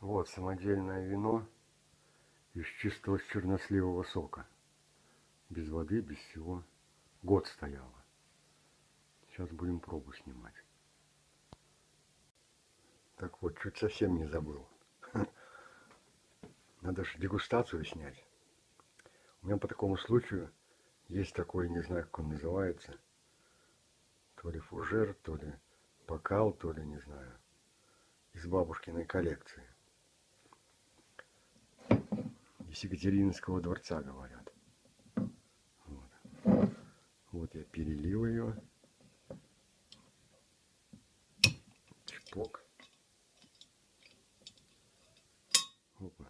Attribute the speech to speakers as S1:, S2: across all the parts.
S1: Вот самодельное вино из чистого черносливого сока. Без воды, без всего. Год стояло. Сейчас будем пробу снимать. Так вот, чуть совсем не забыл. Надо же дегустацию снять. У меня по такому случаю есть такой, не знаю, как он называется. То ли фужер, то ли бокал, то ли, не знаю. Из бабушкиной коллекции из Екатерининского дворца, говорят. Вот, вот я перелил ее. Чпок. Опа.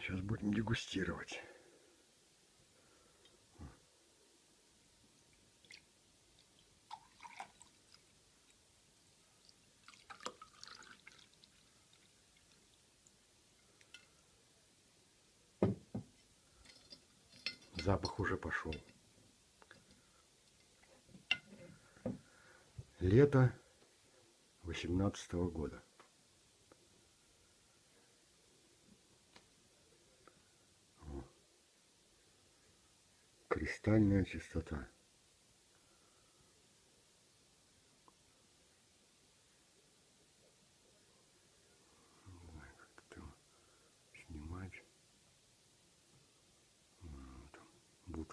S1: Сейчас будем дегустировать. Запах уже пошел. Лето восемнадцатого года. Кристальная чистота.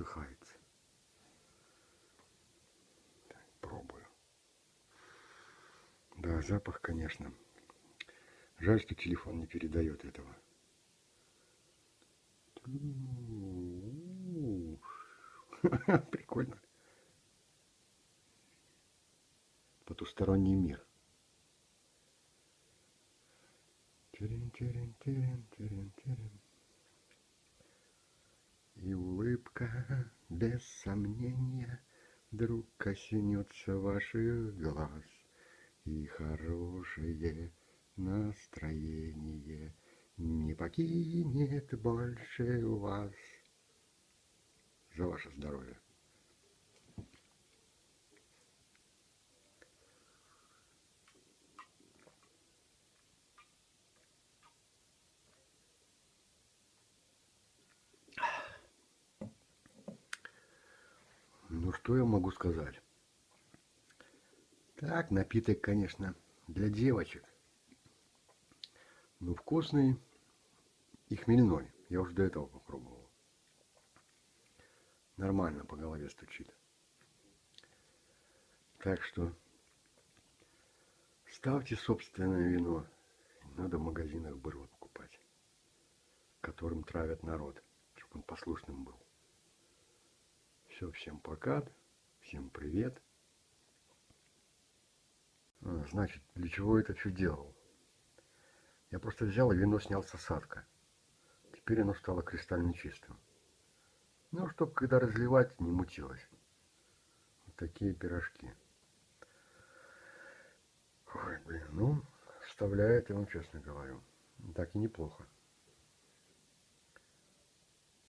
S1: Бултыхается. Так, пробую. Да, запах, конечно. Жаль, что телефон не передает этого. Прикольно. Потусторонний мир. Терен, И улыбка, без сомнения, Вдруг коснется ваших глаз, И хорошее настроение Не покинет больше вас. За ваше здоровье. Ну, что я могу сказать? Так, напиток, конечно, для девочек. Но вкусный и хмельной. Я уже до этого попробовал. Нормально по голове стучит. Так что ставьте собственное вино. Надо в магазинах было покупать, которым травят народ, чтобы он послушным был. Все, всем пока, всем привет. А, значит, для чего это все делал? Я просто взял и вино снял с осадка. Теперь оно стало кристально чистым. Ну, чтобы когда разливать, не мутилось. Вот такие пирожки. Ой, блин, ну, вставляет, я вам честно говорю. Так и неплохо.